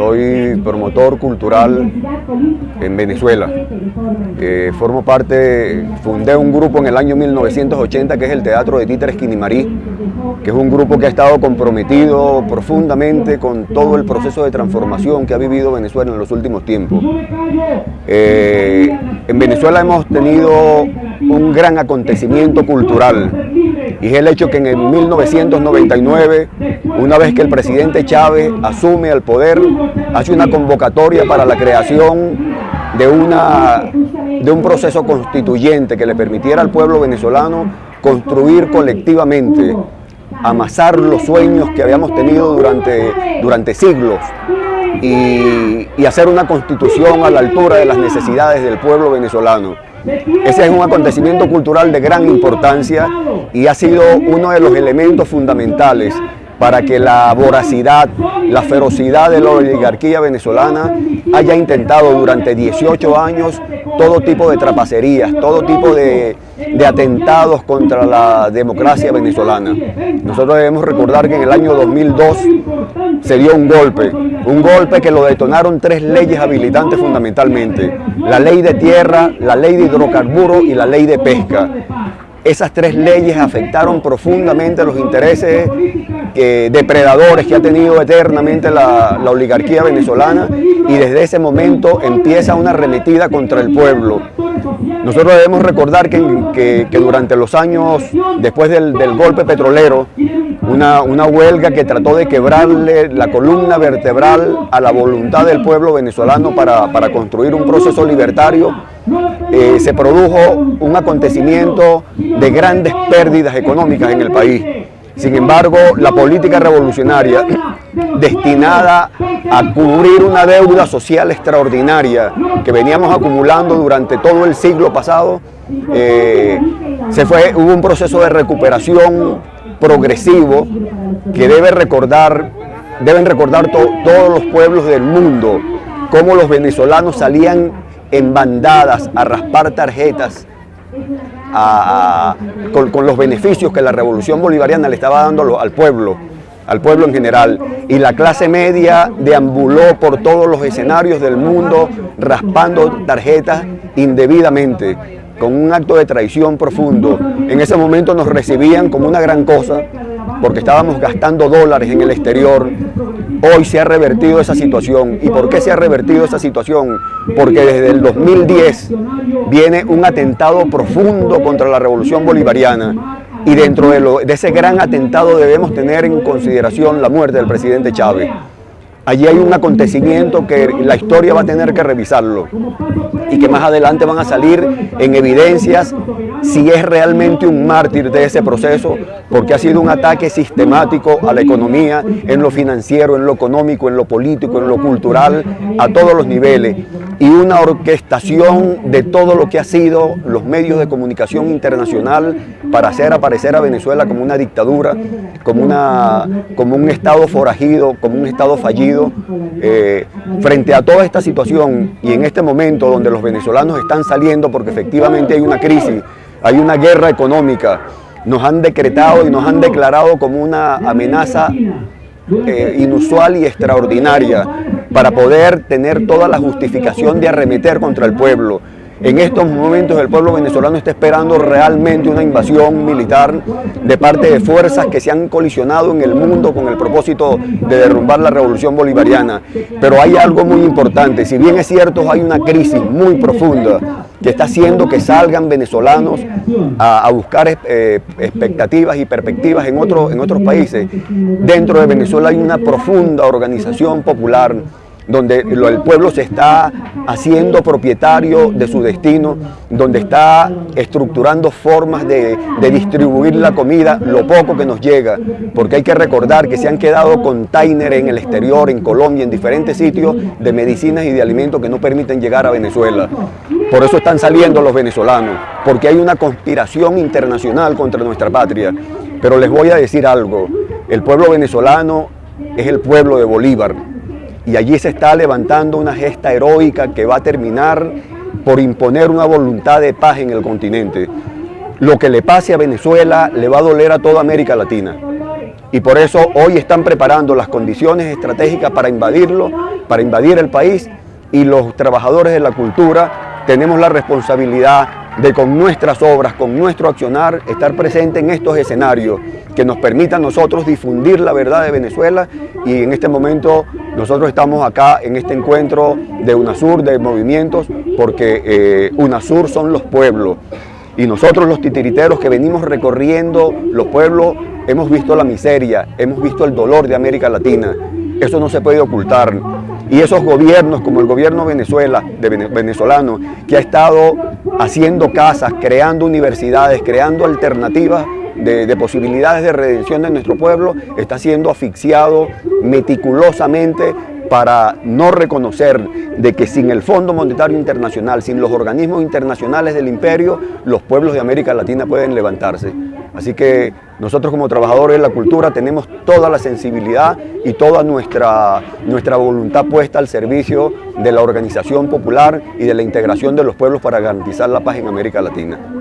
soy promotor cultural en Venezuela. Eh, formo parte, fundé un grupo en el año 1980 que es el Teatro de Títeres Quinimarí, que es un grupo que ha estado comprometido profundamente con todo el proceso de transformación que ha vivido Venezuela en los últimos tiempos. Eh, en Venezuela hemos tenido un gran acontecimiento cultural y es el hecho que en 1999, una vez que el presidente Chávez asume el poder, hace una convocatoria para la creación de, una, de un proceso constituyente que le permitiera al pueblo venezolano construir colectivamente, amasar los sueños que habíamos tenido durante, durante siglos y, y hacer una constitución a la altura de las necesidades del pueblo venezolano. Ese es un acontecimiento cultural de gran importancia y ha sido uno de los elementos fundamentales para que la voracidad, la ferocidad de la oligarquía venezolana haya intentado durante 18 años todo tipo de trapacerías, todo tipo de, de, atentados contra la democracia venezolana. Nosotros debemos recordar que en el año 2002 se dio un golpe, un golpe que lo detonaron tres leyes habilitantes fundamentalmente, la ley de tierra, la ley de hidrocarburos y la ley de pesca. Esas tres leyes afectaron profundamente los intereses eh, depredadores que ha tenido eternamente la, oligarquía venezolana y desde ese momento empieza una arremetida contra el pueblo. Nosotros debemos recordar que, durante los años después del, golpe petrolero, una, huelga que trató de quebrarle la columna vertebral a la voluntad del pueblo venezolano para, construir un proceso libertario, eh, se produjo un acontecimiento de grandes pérdidas económicas en el país. Sin embargo, la política revolucionaria destinada a cubrir una deuda social extraordinaria que veníamos acumulando durante todo el siglo pasado, eh, se fue, hubo un proceso de recuperación progresivo que debe recordar, deben recordar todos los pueblos del mundo, cómo los venezolanos salían en bandadas a raspar tarjetas con, los beneficios que la revolución bolivariana le estaba dando al pueblo, al pueblo en general. Y la clase media deambuló por todos los escenarios del mundo raspando tarjetas indebidamente, con un acto de traición profundo. En ese momento nos recibían como una gran cosa, porque estábamos gastando dólares en el exterior, Hoy se ha revertido esa situación. ¿Y por qué se ha revertido esa situación? Porque desde el 2010 viene un atentado profundo contra la revolución bolivariana y dentro de, ese gran atentado debemos tener en consideración la muerte del presidente Chávez. Allí hay un acontecimiento que la historia va a tener que revisarlo y que más adelante van a salir en evidencias si es realmente un mártir de ese proceso, porque ha sido un ataque sistemático a la economía, en lo financiero, en lo económico, en lo político, en lo cultural, a todos los niveles, y una orquestación de todo lo que ha sido los medios de comunicación internacional para hacer aparecer a Venezuela como una dictadura, como, una, como un Estado forajido, como un Estado fallido. Eh, frente a toda esta situación y en este momento donde los venezolanos están saliendo porque efectivamente hay una crisis, hay una guerra económica, nos han decretado y nos han declarado como una amenaza eh, inusual y extraordinaria para poder tener toda la justificación de arremeter contra el pueblo. En estos momentos el pueblo venezolano está esperando realmente una invasión militar de parte de fuerzas que se han colisionado en el mundo con el propósito de derrumbar la revolución bolivariana. Pero hay algo muy importante, si bien es cierto hay una crisis muy profunda que está haciendo que salgan venezolanos a, buscar eh, expectativas y perspectivas en, en otros países, dentro de Venezuela hay una profunda organización popular donde el pueblo se está haciendo propietario de su destino, donde está estructurando formas de, distribuir la comida, lo poco que nos llega, porque hay que recordar que se han quedado containers en el exterior, en Colombia, en diferentes sitios de medicinas y de alimentos que no permiten llegar a Venezuela. Por eso están saliendo los venezolanos, porque hay una conspiración internacional contra nuestra patria. Pero les voy a decir algo, el pueblo venezolano es el pueblo de Bolívar, y allí se está levantando una gesta heroica que va a terminar por imponer una voluntad de paz en el continente. Lo que le pase a Venezuela le va a doler a toda América Latina. Y por eso hoy están preparando las condiciones estratégicas para invadirlo para invadir el país y los trabajadores de la cultura tenemos la responsabilidad de con nuestras obras, con nuestro accionar, estar presente en estos escenarios que nos permitan nosotros difundir la verdad de Venezuela. Y en este momento nosotros estamos acá en este encuentro de UNASUR, de movimientos, porque eh, UNASUR son los pueblos. Y nosotros los titiriteros que venimos recorriendo los pueblos hemos visto la miseria, hemos visto el dolor de América Latina, eso no se puede ocultar. Y esos gobiernos, como el gobierno Venezuela, de venezolano, que ha estado haciendo casas, creando universidades, creando alternativas de, posibilidades de redención de nuestro pueblo, está siendo asfixiado meticulosamente para no reconocer de que sin el Fondo Monetario Internacional, sin los organismos internacionales del imperio, los pueblos de América Latina pueden levantarse. Así que nosotros como trabajadores de la cultura tenemos toda la sensibilidad y toda nuestra, nuestra voluntad puesta al servicio de la organización popular y de la integración de los pueblos para garantizar la paz en América Latina.